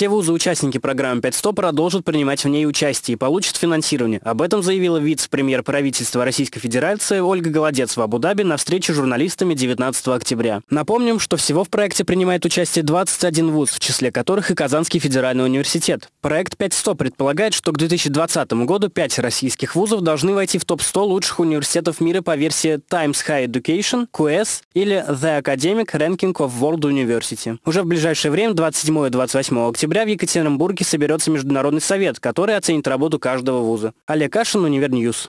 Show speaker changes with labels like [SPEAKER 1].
[SPEAKER 1] все вузы-участники программы 500 продолжат принимать в ней участие и получат финансирование. Об этом заявила вице-премьер правительства Российской Федерации Ольга Голодец в Абу-Даби на встрече с журналистами 19 октября. Напомним, что всего в проекте принимает участие 21 вуз, в числе которых и Казанский федеральный университет. Проект 500 предполагает, что к 2020 году 5 российских вузов должны войти в топ-100 лучших университетов мира по версии Times High Education, QS или The Academic Ranking of World University. Уже в ближайшее время, 27 и 28 октября, в Екатеринбурге соберется Международный совет, который оценит работу каждого вуза. Олег Кашин, Универньюз.